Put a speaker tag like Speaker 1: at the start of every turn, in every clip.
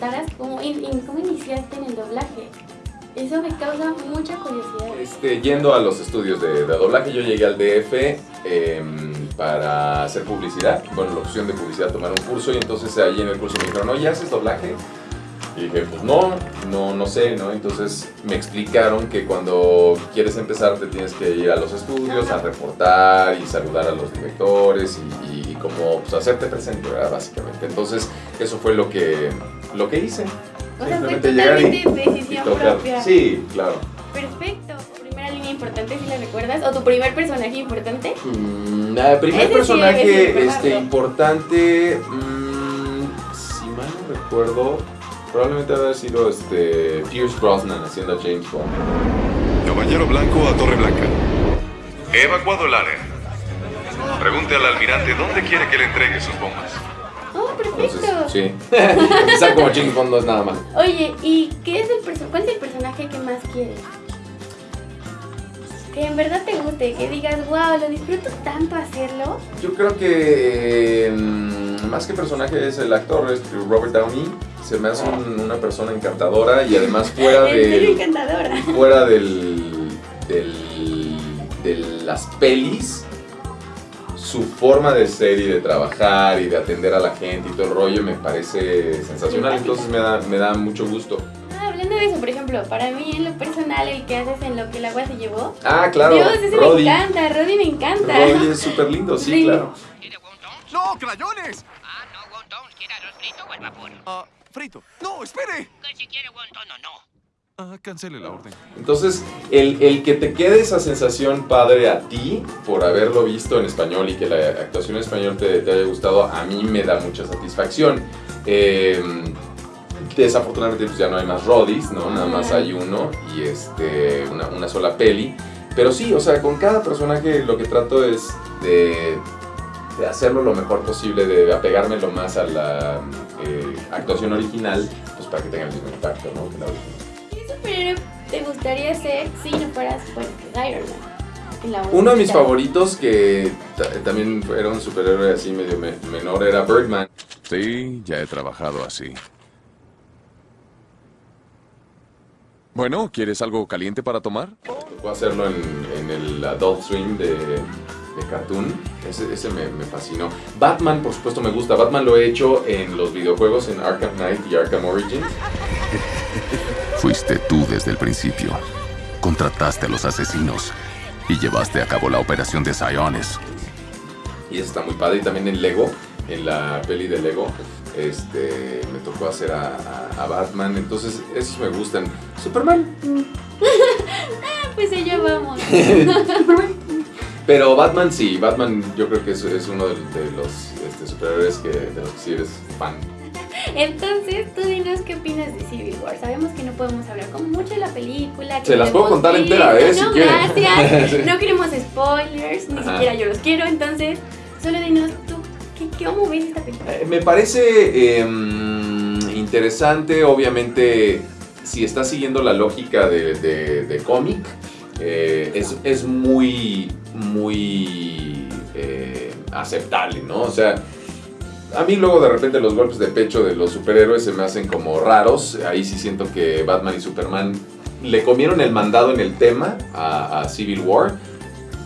Speaker 1: contaras cómo, cómo iniciaste en el doblaje. Eso me causa mucha curiosidad.
Speaker 2: Este, yendo a los estudios de, doblaje, yo llegué al DF em, para hacer publicidad, bueno, la opción de publicidad, tomar un curso y entonces ahí en el curso me dijeron, oye, ¿haces doblaje? Y dije, pues no, no, no sé, ¿no? Entonces me explicaron que cuando quieres empezar te tienes que ir a los estudios, a reportar y saludar a los directores y, y como pues, hacerte presente, ¿verdad? Básicamente. Entonces eso fue lo que, lo que hice.
Speaker 1: O sea, fue
Speaker 2: Simplemente llegar y-
Speaker 1: totalmente
Speaker 2: y
Speaker 1: decisión propia.
Speaker 2: Sí, claro.
Speaker 1: Perfecto. ¿Tu primera línea importante, si la recuerdas? ¿O tu primer personaje importante?
Speaker 2: Mm, ah, primer
Speaker 1: Ese
Speaker 2: personaje este, importante, mm, si mal no recuerdo, probablemente haber sido este, Pierce Brosnan haciendo a James Bond.
Speaker 3: Caballero Blanco a Torre Blanca. He evacuado el área. Pregunte al almirante dónde quiere que le entregue sus bombas.
Speaker 1: Perfecto.
Speaker 2: Entonces, sí. Empezar como James Bond no es nada mal.
Speaker 1: Oye, ¿y qué es el cuál es el personaje que más quieres? Que en verdad te guste, que digas, wow, lo disfruto tanto hacerlo.
Speaker 2: Yo creo que mm, más que personaje es el actor, es Robert Downey. Se me hace un- una persona encantadora y además fuera
Speaker 1: En serio,
Speaker 2: de...
Speaker 1: encantadora.
Speaker 2: fuera del, del- de las pelis, su forma de ser y de trabajar y de atender a la gente y todo el rollo me parece sensacional, entonces me da, me da mucho gusto.
Speaker 1: Ah, hablando de eso, por ejemplo, para mí en lo personal, el que haces en lo que el agua se llevó.
Speaker 2: Ah, claro,
Speaker 1: Dios, ese
Speaker 2: Roddy.
Speaker 1: me encanta, Roddy me encanta.
Speaker 2: Roddy es súper lindo, sí,
Speaker 1: Sí.
Speaker 2: claro.
Speaker 4: ¿Quiere wontons?
Speaker 3: ¡No, crayones!
Speaker 4: Ah, no, wontons. ¿Quiere arroz frito o al vapor?
Speaker 3: Ah, frito. ¡No, espere!
Speaker 4: Que si quiere wonton o no.
Speaker 3: Ah, cancele la orden.
Speaker 2: Entonces, el, el que te quede esa sensación padre a ti por haberlo visto en español y que la actuación en español te, te haya gustado, a mí me da mucha satisfacción. Eh, desafortunadamente pues ya no hay más Roddies, ¿no? Nada más hay uno y este, una, una sola peli. Pero sí, o sea, con cada personaje lo que trato es de, de hacerlo lo mejor posible, de apegarme lo más a la eh, actuación original, pues para que tenga el mismo impacto, ¿no? Que la original.
Speaker 1: ¿Qué superhéroe te gustaría ser si no fueras, bueno, pues, Iron Man?
Speaker 2: Uno de mis favoritos, que ta- también era un superhéroe así medio me- menor, era Birdman.
Speaker 3: Sí, ya he trabajado así. Bueno, ¿quieres algo caliente para tomar?
Speaker 2: Tocó hacerlo en, en el Adult Swim de, de Cartoon. Ese, ese me, me fascinó. Batman, por supuesto, me gusta. Batman lo he hecho en los videojuegos, en Arkham Knight y Arkham Origins.
Speaker 5: Fuiste tú desde el principio. Contrataste a los asesinos y llevaste a cabo la operación de Siones.
Speaker 2: Y está muy padre. Y también en Lego, en la peli de Lego, este, me tocó hacer a, a- a Batman. Entonces, esos me gustan. Superman,
Speaker 1: Pues allá vamos.
Speaker 2: Pero Batman sí, Batman yo creo que es, es uno de, de los este, superhéroes que, de los que sí eres fan.
Speaker 1: Entonces, tú dinos qué opinas de Civil War. Sabemos que no podemos hablar como mucho de la película. que
Speaker 2: Se las puedo contar
Speaker 1: visto.
Speaker 2: entera, ¿eh?
Speaker 1: No, gracias. No queremos spoilers, ni
Speaker 2: Ajá.
Speaker 1: siquiera yo los quiero. Entonces, solo dinos tú, ¿qué, qué, ¿cómo ves esta película?
Speaker 2: Eh, Me parece em, interesante, obviamente, si estás siguiendo la lógica de, de- de cómic, eh, es, es muy, muy eh, aceptable, ¿no? O sea, a mí luego de repente los golpes de pecho de los superhéroes se me hacen como raros. Ahí sí siento que Batman y Superman le comieron el mandado en el tema a, Civil War.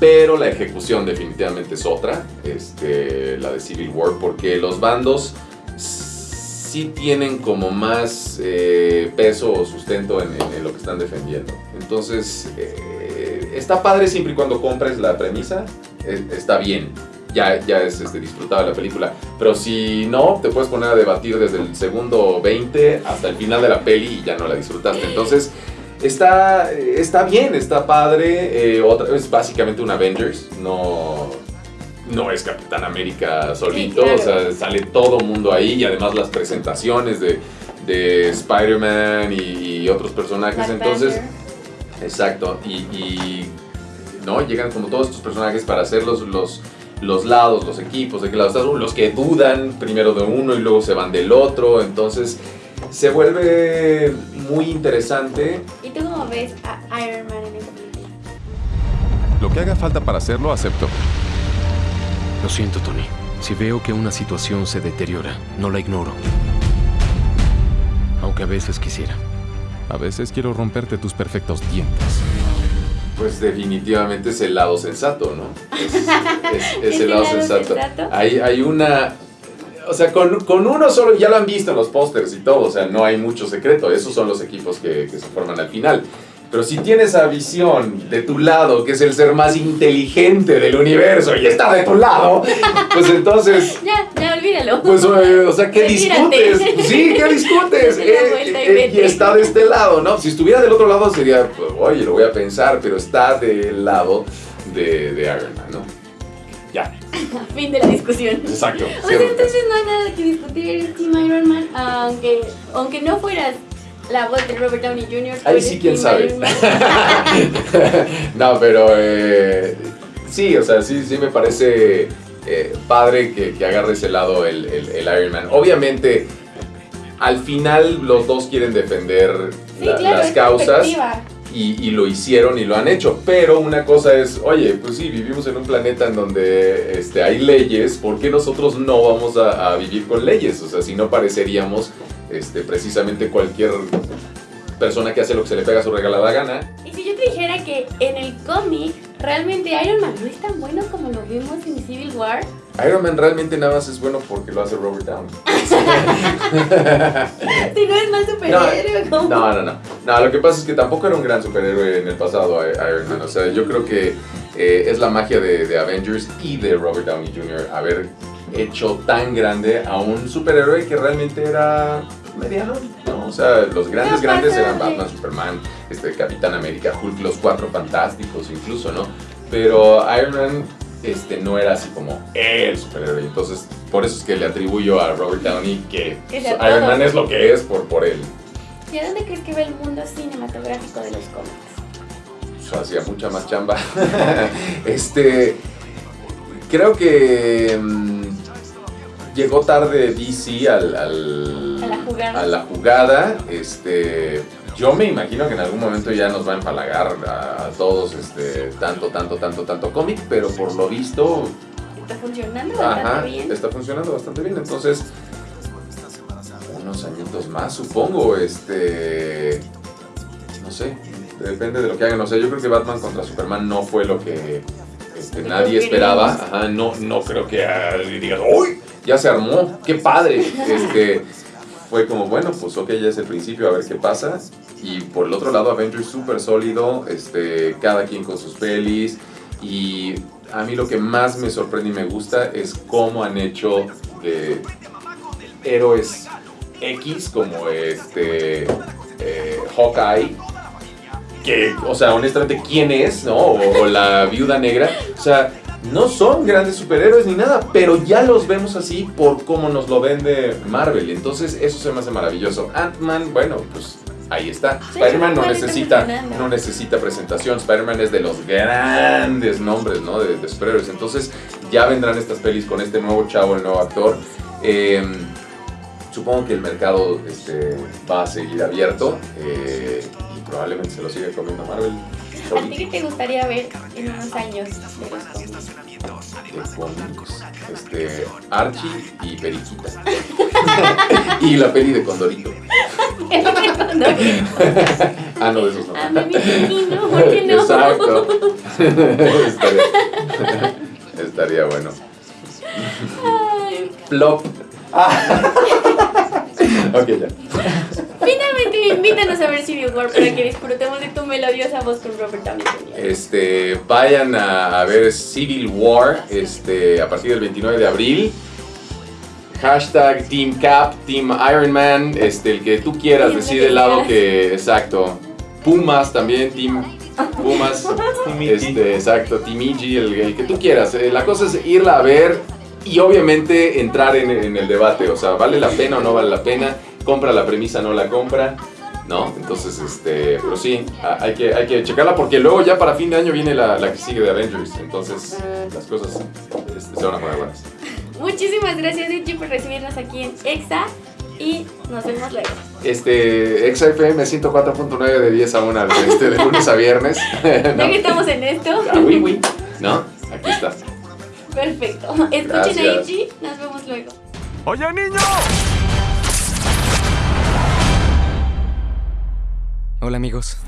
Speaker 2: Pero la ejecución definitivamente es otra, este, la de Civil War, porque los bandos sí tienen como más eh, peso o sustento en, en- en lo que están defendiendo. Entonces, eh, está padre siempre y cuando compres la premisa, eh, está bien. Ya, ya es este, disfrutable la película. Pero si no, te puedes poner a debatir desde el segundo 20 hasta el final de la peli y ya no la disfrutaste. Entonces, está, está bien, está padre. eh, otra, es básicamente un Avengers, no, no es Capitán América solito.
Speaker 1: Sí, claro.
Speaker 2: O sea, sale todo mundo ahí y además las presentaciones de, de Spider-Man y, y otros personajes.
Speaker 1: Black
Speaker 2: Entonces,
Speaker 1: Panther.
Speaker 2: Exacto, y, y, no llegan como todos estos personajes para hacer los, los, los lados, los equipos, de qué lado estás, los que dudan primero de uno y luego se van del otro, entonces se vuelve muy interesante.
Speaker 1: ¿Y tú cómo ves a Iron Man en esta película?
Speaker 3: Lo que haga falta para hacerlo, acepto.
Speaker 6: Lo siento, Tony. Si veo que una situación se deteriora, no la ignoro. Aunque a veces quisiera. A veces quiero romperte tus perfectos dientes.
Speaker 2: Pues definitivamente es el lado sensato, ¿no? Es, es- es
Speaker 1: ¿Es
Speaker 2: el lado sensato.
Speaker 1: sensato?
Speaker 2: Hay, hay una... O sea, con, con uno solo, ya lo han visto en los pósters y todo, o sea, no hay mucho secreto. Esos son los equipos que, que se forman al final. Pero si tienes esa visión de tu lado, que es el ser más inteligente del universo y está de tu lado, pues entonces
Speaker 1: Ya, ya, olvídalo.
Speaker 2: Pues, eh, o sea, ¿qué
Speaker 1: Retírate.
Speaker 2: discutes? Sí, ¿qué discutes? Eh,
Speaker 1: y
Speaker 2: eh, y está de este lado, ¿no? Si estuviera del otro lado sería, pues, oye, lo voy a pensar, pero está del lado de, de Iron Man, ¿no? Ya,
Speaker 1: Fin de la discusión.
Speaker 2: exacto.
Speaker 1: O sea, entonces no hay nada que discutir, eres Team Iron Man, aunque, aunque no fueras la voz de Robert Downey Jr.
Speaker 2: Ahí
Speaker 1: eres
Speaker 2: sí, quién sabe. No, pero eh, sí, o sea, sí, sí me parece eh, padre que, que agarre ese lado el, el- el Iron Man. Obviamente, al final los dos quieren defender
Speaker 1: Sí,
Speaker 2: la-
Speaker 1: claro,
Speaker 2: las causas. y, y lo hicieron y lo han hecho. Pero una cosa es, oye, pues sí, vivimos en un planeta en donde este, hay leyes, ¿por qué nosotros no vamos a, a vivir con leyes? O sea, si no pareceríamos este, precisamente cualquier persona que hace lo que se le pega a su regalada gana.
Speaker 1: Y si yo te dijera que en el cómic realmente Iron Man no tan bueno como lo vimos en Civil War,
Speaker 2: Iron Man realmente nada más es bueno porque lo hace Robert Downey.
Speaker 1: si no es más superhéroe,
Speaker 2: No,
Speaker 1: ¿cómo?
Speaker 2: no, no, no. No, lo que pasa es que tampoco era un gran superhéroe en el pasado Iron Man. O sea, yo creo que eh, es la magia de, de Avengers y de Robert Downey Jr. haber hecho tan grande a un superhéroe que realmente era mediano. ¿no? O sea, los grandes, grandes eran. Batman, Superman, este, Capitán América, Hulk, los cuatro fantásticos incluso, ¿no? Pero Iron Man este, no era así como el superhéroe. Entonces, por eso es que le atribuyo a Robert Downey que Iron
Speaker 1: todo.
Speaker 2: Man es lo que es por, por él.
Speaker 1: ¿Y a dónde crees que va el mundo cinematográfico de los cómics?
Speaker 2: O sea, hacía mucha más chamba. este. Creo que. mm, llegó tarde DC al, al-
Speaker 1: A la jugada.
Speaker 2: a la jugada, Este. Yo me imagino que en algún momento ya nos va a empalagar a, todos este, tanto, tanto, tanto, tanto cómic, pero por lo visto
Speaker 1: Está funcionando bastante bien.
Speaker 2: está funcionando bastante bien. Entonces, unos añitos más, supongo. Este. No sé, depende de lo que hagan. O sea, yo creo que Batman contra Superman no fue lo que este, nadie esperaba. Ajá, no, no creo que ah, digas, ¡Uy! Ya se armó, qué padre. Este. Fue como, bueno, pues ok, ya es el principio, a ver qué pasa. Y por el otro lado, Avengers súper sólido, este, cada quien con sus pelis. Y a mí lo que más me sorprende y me gusta es cómo han hecho de héroes X como este eh, Hawkeye. Que, o sea, honestamente, ¿quién es? ¿No? O la viuda negra. O sea, no son grandes superhéroes ni nada, pero ya los vemos así por cómo nos lo vende Marvel. Entonces, eso se me hace maravilloso. Ant-Man, bueno, pues ahí está.
Speaker 1: Sí,
Speaker 2: Spider-Man no necesita, no necesita presentación. Spider-Man es de los grandes nombres, ¿no? De, de superhéroes. Entonces, ya vendrán estas pelis con este nuevo chavo, el nuevo actor. Eh, supongo que el mercado este, va a seguir abierto eh, y probablemente se lo siga comiendo Marvel.
Speaker 1: ¿A ti qué te gustaría ver en unos años de los cómics?
Speaker 2: de cómics. Este, Archie y Periquita. y la peli de Condorito. ah, no, de esos no.
Speaker 1: A mí me imagino, ¿por qué no?
Speaker 2: Exacto. estaría, estaría bueno. Plop. Ok, ya.
Speaker 1: Invítanos a ver Civil War para que disfrutemos de tu melodiosa voz con Robert Downey Jr.
Speaker 2: Este, vayan a, a ver Civil War este, a partir del 29 de abril. Hashtag Team Cap, Team Iron Man, este, el que tú quieras, decide el lado que. Exacto. Pumas también, Team Pumas. este, exacto, Team Igi, el, el que tú quieras. Eh, la cosa es irla a ver y obviamente entrar en, en el debate. O sea, ¿vale la pena o no vale la pena? ¿Compra la premisa o no la compra? ¿No? Entonces, este, pero sí, a- hay que, hay que checarla porque luego ya para fin de año viene la, la que sigue de Avengers. Entonces, las cosas este, se van a poner buenas.
Speaker 1: Muchísimas gracias, Ichi, por recibirnos aquí en EXA y nos vemos luego.
Speaker 2: Este, XFM 104.9 de 10 a 1, este, de lunes a viernes.
Speaker 1: Ya
Speaker 2: ¿no?
Speaker 1: que estamos en esto,
Speaker 2: Ah, oui, oui. ¿No? Aquí está.
Speaker 1: perfecto. Escuchen a
Speaker 2: Gracias.
Speaker 1: Ichi, nos vemos luego.
Speaker 6: ¡Oye, niño! Hola amigos.